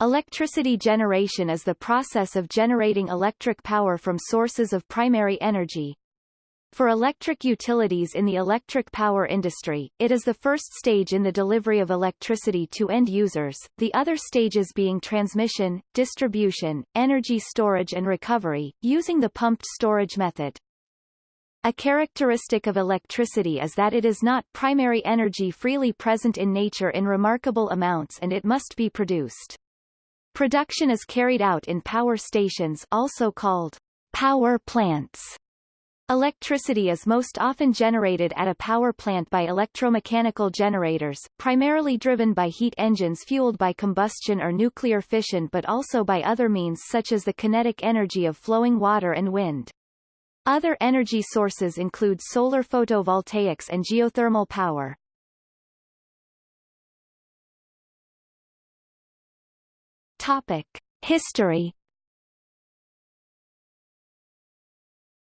Electricity generation is the process of generating electric power from sources of primary energy. For electric utilities in the electric power industry, it is the first stage in the delivery of electricity to end users, the other stages being transmission, distribution, energy storage and recovery, using the pumped storage method. A characteristic of electricity is that it is not primary energy freely present in nature in remarkable amounts and it must be produced. Production is carried out in power stations also called power plants. Electricity is most often generated at a power plant by electromechanical generators, primarily driven by heat engines fueled by combustion or nuclear fission but also by other means such as the kinetic energy of flowing water and wind. Other energy sources include solar photovoltaics and geothermal power. Topic. History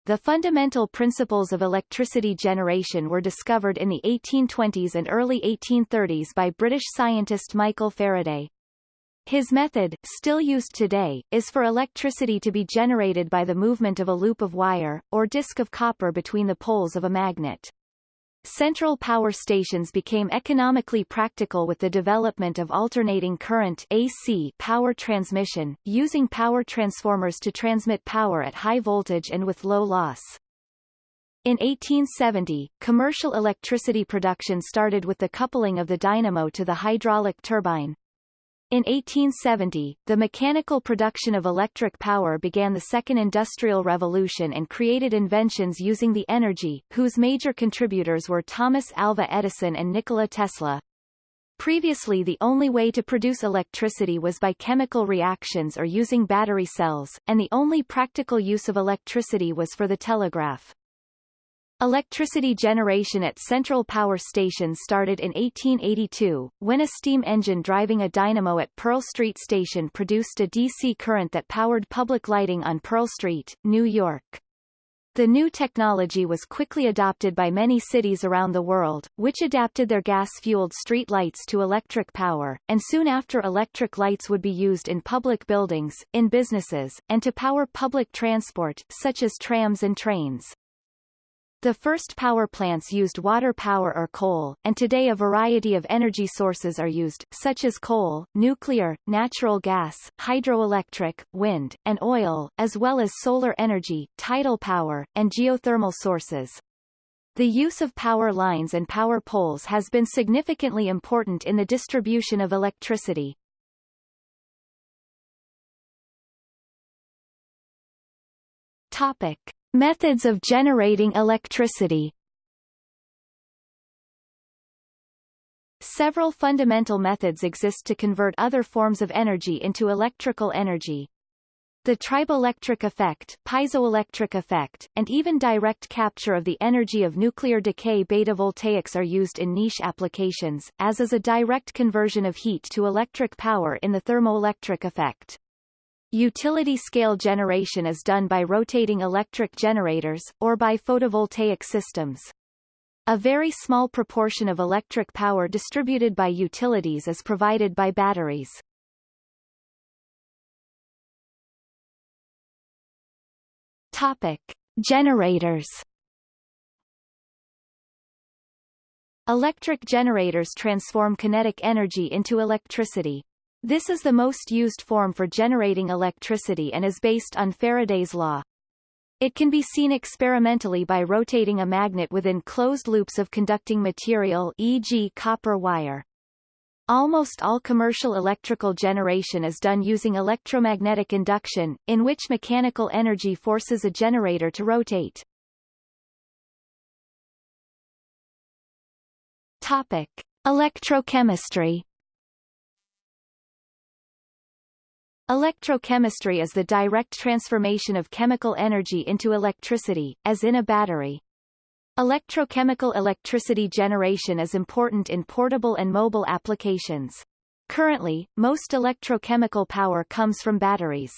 The fundamental principles of electricity generation were discovered in the 1820s and early 1830s by British scientist Michael Faraday. His method, still used today, is for electricity to be generated by the movement of a loop of wire, or disc of copper between the poles of a magnet. Central power stations became economically practical with the development of alternating current AC power transmission, using power transformers to transmit power at high voltage and with low loss. In 1870, commercial electricity production started with the coupling of the dynamo to the hydraulic turbine, in 1870, the mechanical production of electric power began the Second Industrial Revolution and created inventions using the energy, whose major contributors were Thomas Alva Edison and Nikola Tesla. Previously the only way to produce electricity was by chemical reactions or using battery cells, and the only practical use of electricity was for the telegraph. Electricity generation at central power stations started in 1882, when a steam engine driving a dynamo at Pearl Street Station produced a DC current that powered public lighting on Pearl Street, New York. The new technology was quickly adopted by many cities around the world, which adapted their gas-fueled street lights to electric power, and soon after electric lights would be used in public buildings, in businesses, and to power public transport, such as trams and trains. The first power plants used water power or coal, and today a variety of energy sources are used, such as coal, nuclear, natural gas, hydroelectric, wind, and oil, as well as solar energy, tidal power, and geothermal sources. The use of power lines and power poles has been significantly important in the distribution of electricity. Topic. Methods of generating electricity Several fundamental methods exist to convert other forms of energy into electrical energy. The triboelectric effect, piezoelectric effect, and even direct capture of the energy of nuclear decay beta voltaics are used in niche applications, as is a direct conversion of heat to electric power in the thermoelectric effect. Utility-scale generation is done by rotating electric generators, or by photovoltaic systems. A very small proportion of electric power distributed by utilities is provided by batteries. Topic. Generators Electric generators transform kinetic energy into electricity. This is the most used form for generating electricity and is based on Faraday's law. It can be seen experimentally by rotating a magnet within closed loops of conducting material e.g. copper wire. Almost all commercial electrical generation is done using electromagnetic induction, in which mechanical energy forces a generator to rotate. Topic. Electrochemistry Electrochemistry is the direct transformation of chemical energy into electricity, as in a battery. Electrochemical electricity generation is important in portable and mobile applications. Currently, most electrochemical power comes from batteries.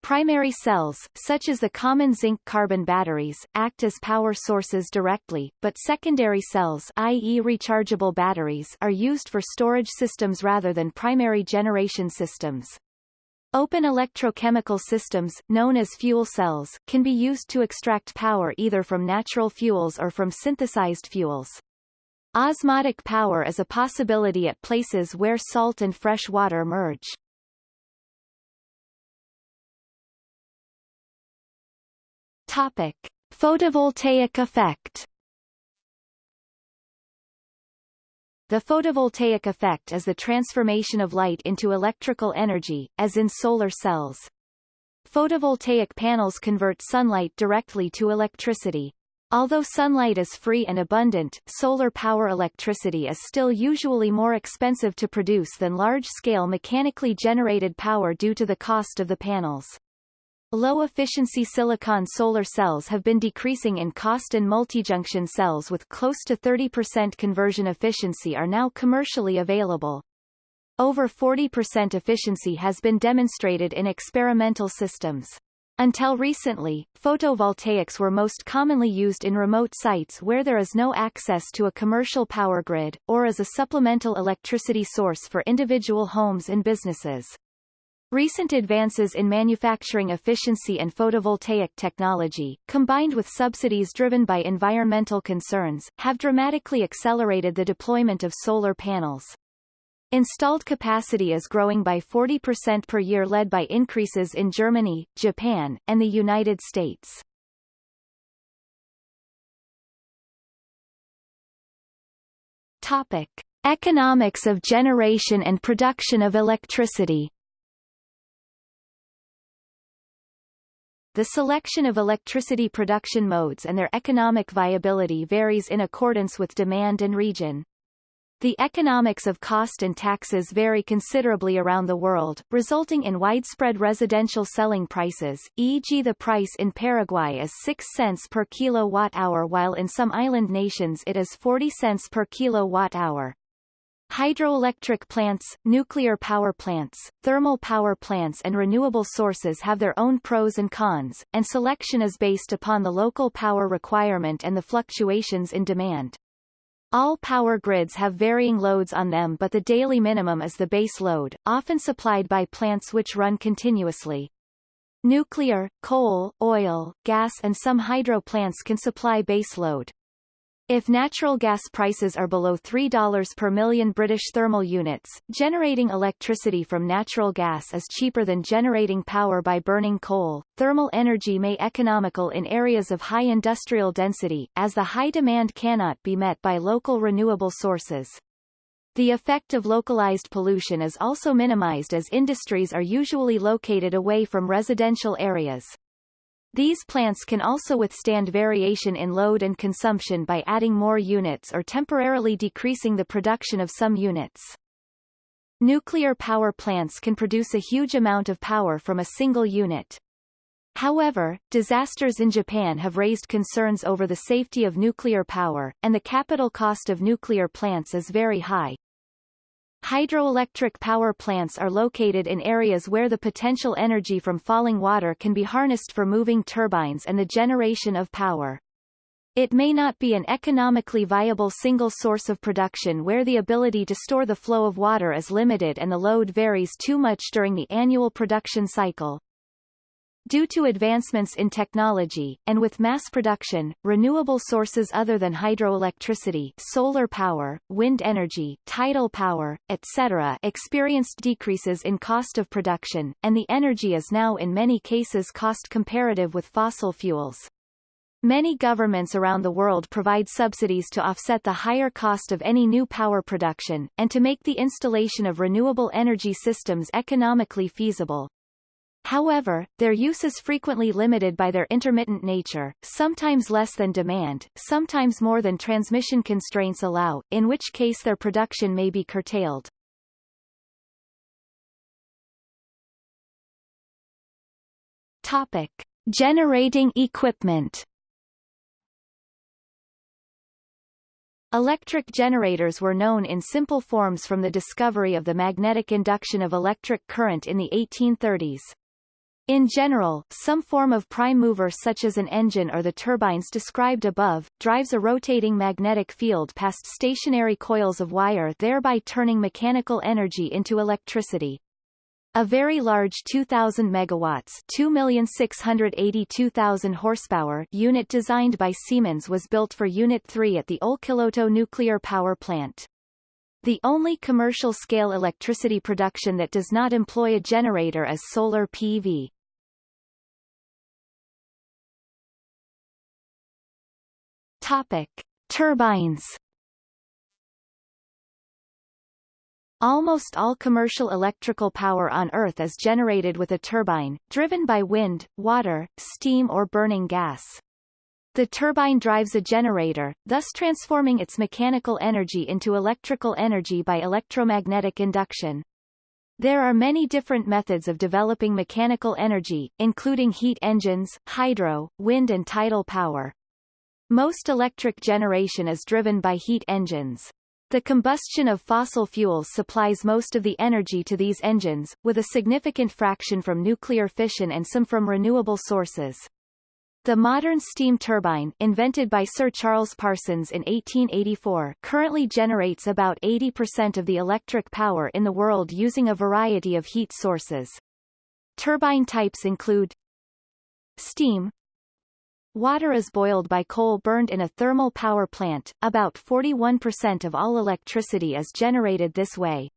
Primary cells, such as the common zinc-carbon batteries, act as power sources directly, but secondary cells i.e. rechargeable batteries are used for storage systems rather than primary generation systems. Open electrochemical systems, known as fuel cells, can be used to extract power either from natural fuels or from synthesized fuels. Osmotic power is a possibility at places where salt and fresh water merge. Topic. Photovoltaic effect The photovoltaic effect is the transformation of light into electrical energy, as in solar cells. Photovoltaic panels convert sunlight directly to electricity. Although sunlight is free and abundant, solar power electricity is still usually more expensive to produce than large-scale mechanically generated power due to the cost of the panels. Low-efficiency silicon solar cells have been decreasing in cost and multijunction cells with close to 30% conversion efficiency are now commercially available. Over 40% efficiency has been demonstrated in experimental systems. Until recently, photovoltaics were most commonly used in remote sites where there is no access to a commercial power grid, or as a supplemental electricity source for individual homes and businesses. Recent advances in manufacturing efficiency and photovoltaic technology, combined with subsidies driven by environmental concerns, have dramatically accelerated the deployment of solar panels. Installed capacity is growing by 40% per year led by increases in Germany, Japan, and the United States. Topic. Economics of generation and production of electricity The selection of electricity production modes and their economic viability varies in accordance with demand and region. The economics of cost and taxes vary considerably around the world, resulting in widespread residential selling prices, e.g. the price in Paraguay is 6 cents per kilowatt-hour while in some island nations it is 40 cents per kilowatt-hour. Hydroelectric plants, nuclear power plants, thermal power plants and renewable sources have their own pros and cons, and selection is based upon the local power requirement and the fluctuations in demand. All power grids have varying loads on them but the daily minimum is the base load, often supplied by plants which run continuously. Nuclear, coal, oil, gas and some hydro plants can supply base load. If natural gas prices are below $3 per million British thermal units, generating electricity from natural gas is cheaper than generating power by burning coal. Thermal energy may economical in areas of high industrial density, as the high demand cannot be met by local renewable sources. The effect of localized pollution is also minimized as industries are usually located away from residential areas. These plants can also withstand variation in load and consumption by adding more units or temporarily decreasing the production of some units. Nuclear power plants can produce a huge amount of power from a single unit. However, disasters in Japan have raised concerns over the safety of nuclear power, and the capital cost of nuclear plants is very high. Hydroelectric power plants are located in areas where the potential energy from falling water can be harnessed for moving turbines and the generation of power. It may not be an economically viable single source of production where the ability to store the flow of water is limited and the load varies too much during the annual production cycle. Due to advancements in technology, and with mass production, renewable sources other than hydroelectricity solar power, wind energy, tidal power, etc. experienced decreases in cost of production, and the energy is now in many cases cost comparative with fossil fuels. Many governments around the world provide subsidies to offset the higher cost of any new power production, and to make the installation of renewable energy systems economically feasible. However, their use is frequently limited by their intermittent nature, sometimes less than demand, sometimes more than transmission constraints allow, in which case their production may be curtailed. Topic. Generating equipment Electric generators were known in simple forms from the discovery of the magnetic induction of electric current in the 1830s. In general, some form of prime mover such as an engine or the turbines described above, drives a rotating magnetic field past stationary coils of wire thereby turning mechanical energy into electricity. A very large 2000 megawatts, 2,682,000 horsepower unit designed by Siemens was built for Unit 3 at the Olkiluoto nuclear power plant. The only commercial-scale electricity production that does not employ a generator is solar PV. Topic: Turbines Almost all commercial electrical power on Earth is generated with a turbine, driven by wind, water, steam or burning gas. The turbine drives a generator, thus transforming its mechanical energy into electrical energy by electromagnetic induction. There are many different methods of developing mechanical energy, including heat engines, hydro, wind and tidal power. Most electric generation is driven by heat engines. The combustion of fossil fuels supplies most of the energy to these engines, with a significant fraction from nuclear fission and some from renewable sources. The modern steam turbine, invented by Sir Charles Parsons in 1884, currently generates about 80% of the electric power in the world using a variety of heat sources. Turbine types include steam, Water is boiled by coal burned in a thermal power plant, about 41% of all electricity is generated this way.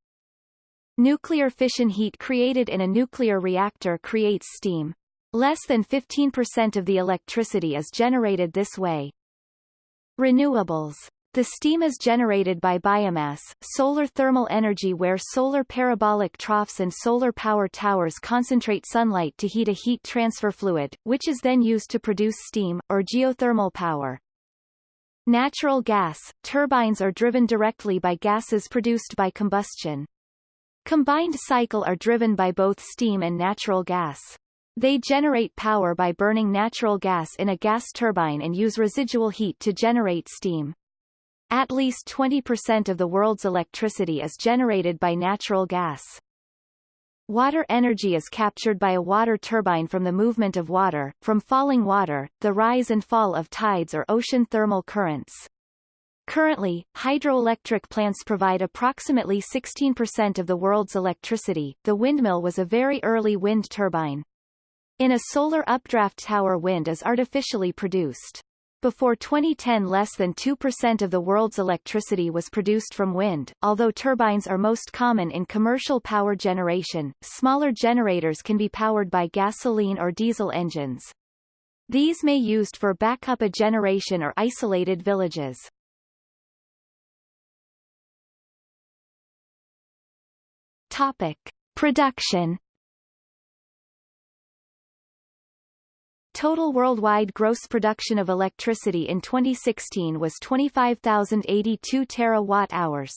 Nuclear fission heat created in a nuclear reactor creates steam. Less than 15% of the electricity is generated this way. Renewables the steam is generated by biomass, solar thermal energy where solar parabolic troughs and solar power towers concentrate sunlight to heat a heat transfer fluid, which is then used to produce steam, or geothermal power. Natural gas, turbines are driven directly by gases produced by combustion. Combined cycle are driven by both steam and natural gas. They generate power by burning natural gas in a gas turbine and use residual heat to generate steam. At least 20% of the world's electricity is generated by natural gas. Water energy is captured by a water turbine from the movement of water, from falling water, the rise and fall of tides or ocean thermal currents. Currently, hydroelectric plants provide approximately 16% of the world's electricity. The windmill was a very early wind turbine. In a solar updraft tower wind is artificially produced. Before 2010 less than 2% of the world's electricity was produced from wind, although turbines are most common in commercial power generation, smaller generators can be powered by gasoline or diesel engines. These may used for backup a generation or isolated villages. Topic. Production Total worldwide gross production of electricity in 2016 was 25,082 terawatt-hours.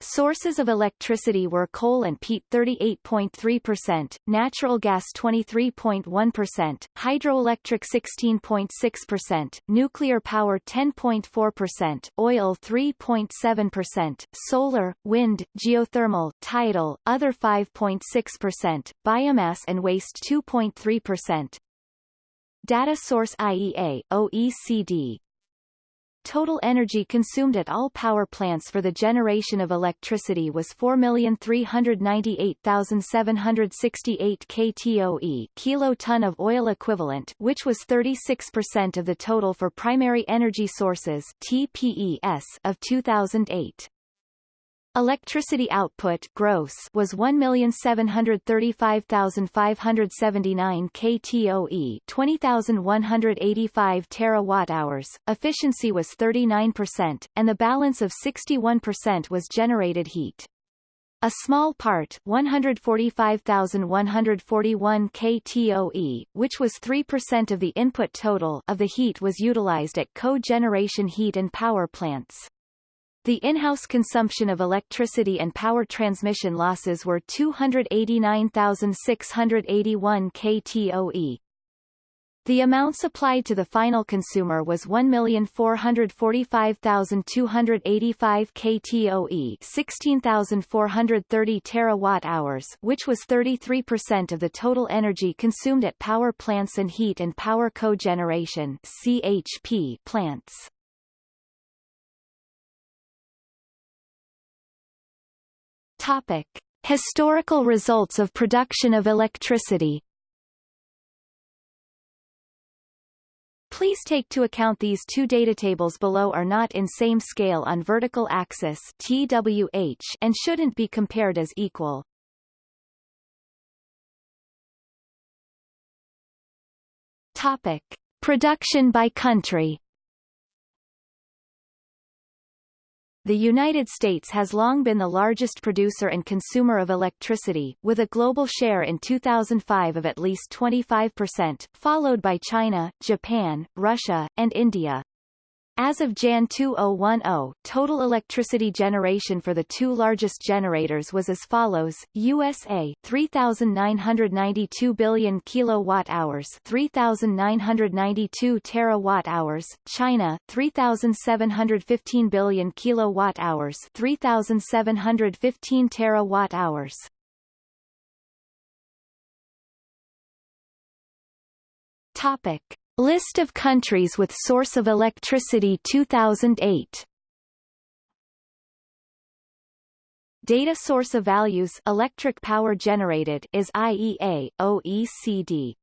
Sources of electricity were coal and peat 38.3%, natural gas 23.1%, hydroelectric 16.6%, nuclear power 10.4%, oil 3.7%, solar, wind, geothermal, tidal, other 5.6%, biomass and waste 2.3%, Data Source IEA, OECD Total energy consumed at all power plants for the generation of electricity was 4,398,768 kTOE kiloton of oil equivalent which was 36% of the total for primary energy sources TPES of 2008. Electricity output gross was 1,735,579 kTOE 20,185 terawatt-hours, efficiency was 39%, and the balance of 61% was generated heat. A small part 145,141 kTOE, which was 3% of the input total of the heat was utilized at co-generation heat and power plants. The in-house consumption of electricity and power transmission losses were 289,681 kTOE. The amount supplied to the final consumer was 1,445,285 kTOE 16,430 terawatt-hours which was 33% of the total energy consumed at power plants and heat and power cogeneration CHP plants. Topic. Historical results of production of electricity Please take to account these two data tables below are not in same scale on vertical axis TWH and shouldn't be compared as equal. Topic: Production by country. The United States has long been the largest producer and consumer of electricity, with a global share in 2005 of at least 25%, followed by China, Japan, Russia, and India. As of Jan 2010, total electricity generation for the two largest generators was as follows: USA 3992 billion kilowatt-hours, 3992 terawatt-hours; China 3715 billion kilowatt-hours, 3715 terawatt-hours. Topic: List of countries with source of electricity 2008 Data source of values electric power generated is IEA, OECD.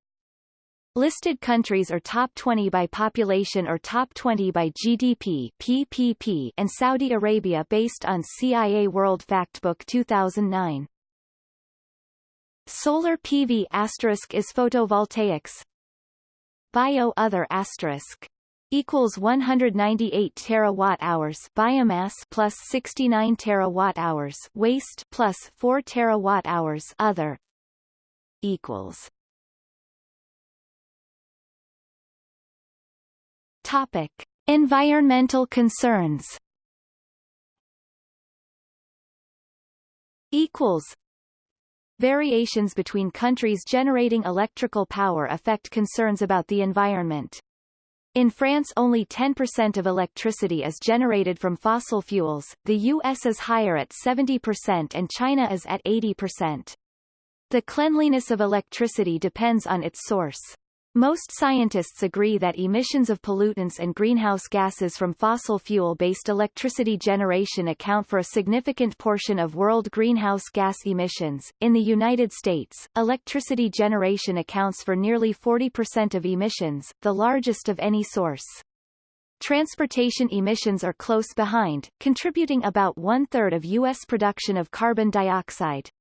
Listed countries are top 20 by population or top 20 by GDP PPP and Saudi Arabia based on CIA World Factbook 2009. Solar PV asterisk is photovoltaics Bio other asterisk equals 198 terawatt hours biomass plus 69 terawatt hours waste plus 4 terawatt hours other equals. Topic. Environmental concerns. Equals Variations between countries generating electrical power affect concerns about the environment. In France only 10% of electricity is generated from fossil fuels, the US is higher at 70% and China is at 80%. The cleanliness of electricity depends on its source. Most scientists agree that emissions of pollutants and greenhouse gases from fossil fuel-based electricity generation account for a significant portion of world greenhouse gas emissions. In the United States, electricity generation accounts for nearly 40% of emissions, the largest of any source. Transportation emissions are close behind, contributing about one-third of U.S. production of carbon dioxide.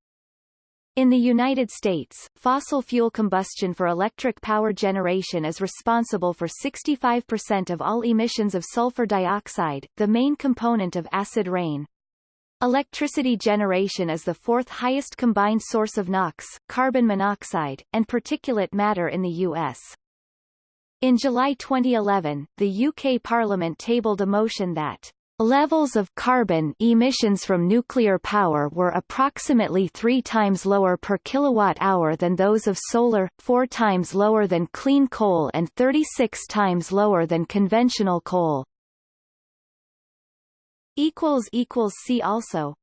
In the United States, fossil fuel combustion for electric power generation is responsible for 65% of all emissions of sulfur dioxide, the main component of acid rain. Electricity generation is the fourth highest combined source of NOx, carbon monoxide, and particulate matter in the U.S. In July 2011, the UK Parliament tabled a motion that Levels of carbon emissions from nuclear power were approximately three times lower per kilowatt-hour than those of solar, four times lower than clean coal and 36 times lower than conventional coal. See also